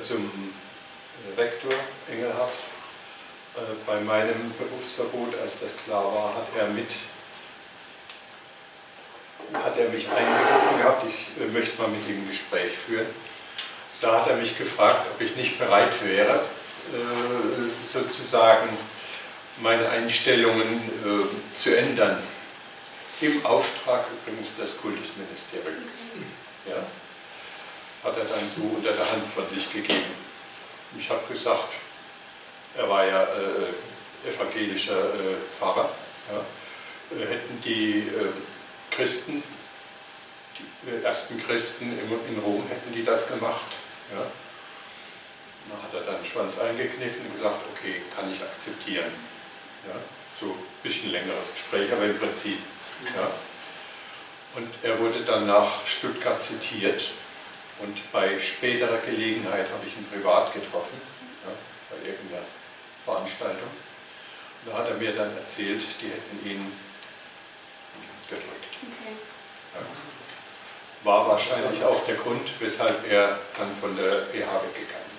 äh, zum Rektor Engelhardt. Äh, bei meinem Berufsverbot, als das klar war, hat er mit hat er mich eingerufen gehabt, ich äh, möchte mal mit ihm ein Gespräch führen. Da hat er mich gefragt, ob ich nicht bereit wäre, äh, sozusagen meine Einstellungen äh, zu ändern. Im Auftrag übrigens des Kultusministeriums. Ja? Hat er dann so unter der Hand von sich gegeben. Ich habe gesagt, er war ja äh, evangelischer äh, Pfarrer, ja? Äh, hätten die äh, Christen, die ersten Christen in Rom, hätten die das gemacht. Ja? Da hat er dann den Schwanz eingekniffen und gesagt, okay, kann ich akzeptieren. Ja? So ein bisschen längeres Gespräch, aber im Prinzip. Ja? Und er wurde dann nach Stuttgart zitiert und bei späterer Gelegenheit habe ich ihn privat getroffen, ja, bei irgendeiner Veranstaltung. Und da hat er mir dann erzählt, die hätten ihn gedrückt. Okay. Ja. War wahrscheinlich auch der Grund, weshalb er dann von der PH weggegangen ist.